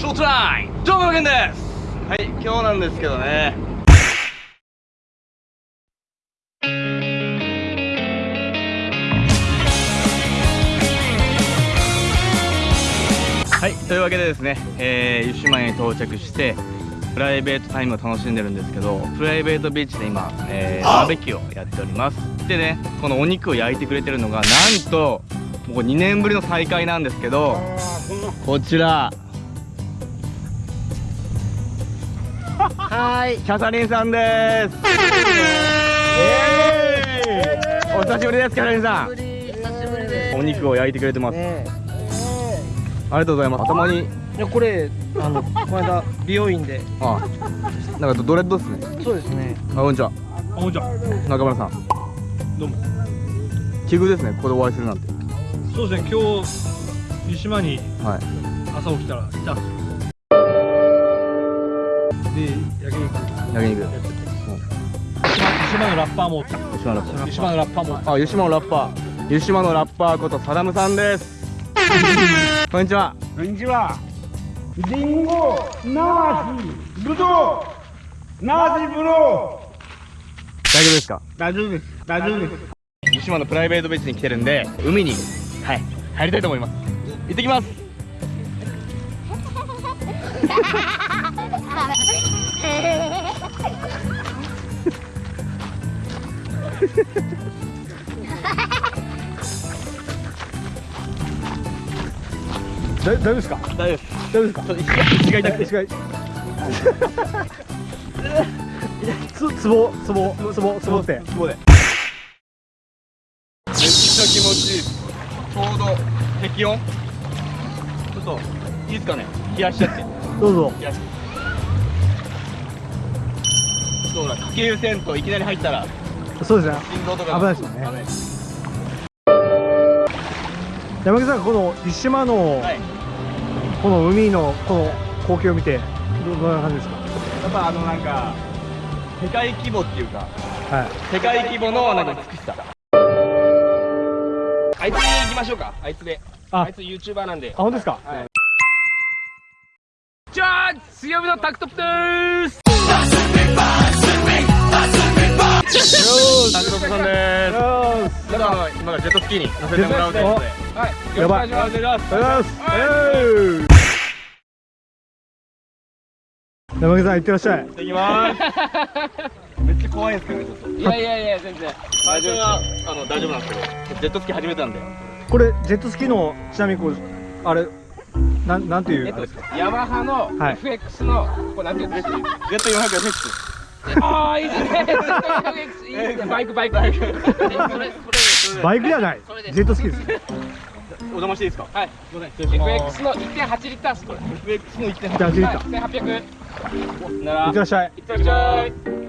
タイムどうも無限です。はい今日なんですけどね。はいというわけでですね、えー、湯島に到着してプライベートタイムを楽しんでるんですけどプライベートビーチで今、えー、バーベキューをやっております。でねこのお肉を焼いてくれてるのがなんともう2年ぶりの再会なんですけどこちらはい。キャサリンさんです。お久しぶりですキャサリンさん。お肉を焼いてくれてます、ありがとうございます。頭に。いやこれあのこの間 美容院で。あなんかドレッドですね。そうですね。あこんにちは。あこんにちは。中村さん。どうも。奇遇ですねここでお会いするなんて。そうですね今日湯島にはい。朝起きたらいたんですよで焼肉焼肉やってて湯島のラッパーも湯島のラッパ湯島のラッパーもーあ湯島のラッパー。湯島のラッパーことサダムさんです。こんにちは。こんにちは。リンゴ、ナシ、ブドウ、ナシブド大丈夫ですか？ウ。大丈夫です。大丈夫です。湯島のプライベートビーチに来てるんで海にはい入りたいと思います。行ってきます 大丈夫ですか？大丈夫です。大丈夫ですか？ちょっと石石が痛くて石がつつぼつぼつぼつぼってここで。めっちゃ気持ちいい。ちょうど適温。ちょっといいですかね？冷やしちゃって。どうぞ。冷やしそうだかけ湯せんといきなり入ったらそうですね。心臓とか危ないですよね。山口さんこの湯島のはい。この海のこの光景を見てどどんな感じですか？やっぱあのなんか世界規模っていうかはい。世界規模のなんか美しさ。あいつに行きましょうか。あいつで。あ。あいつ YouTuber なんで。あ本当ですか？はい。じゃあ強火のタクトプでーす今からジェットスキーに乗せてもらうということで。はい。やばいよろしくお願いします。ありがとうございます山口さん行ってらっしゃい。行ってきます。めっちゃ怖いんですけどねちょっと。いやいやいや全然。最初はあの大丈夫なんですけど。ジェットスキー始めたんで。これジェットスキーのちなみにこうあれなんなんていうえっとあれですか？ヤマハのはい。FX の、これなんていうんですか？Z400FX ああいいですね。FX いいですね。バイクバイク。バイク。それバイクじゃない。ジェットスキーです。ねお邪魔していいですか？はい。すいません FX の1.8リッターですこれ。FX の1.8じゃあ走った1800なら行ってらっしゃいいってらっしゃい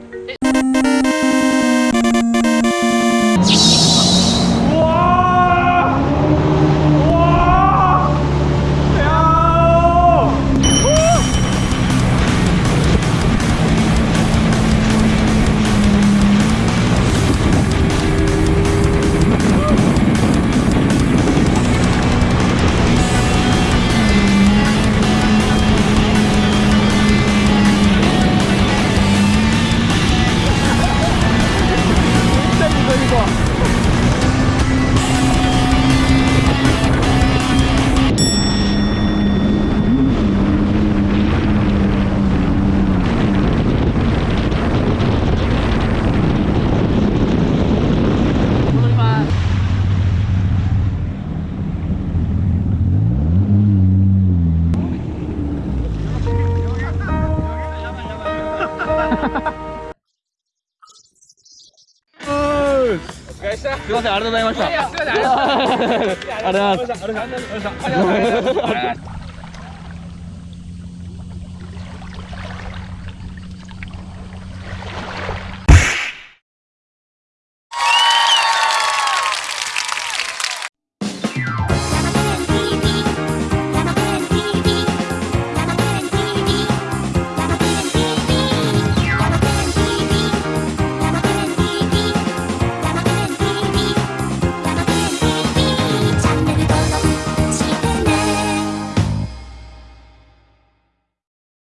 お疲れした。すいません ありがとうございました。ありがとうございますありがとうございますあ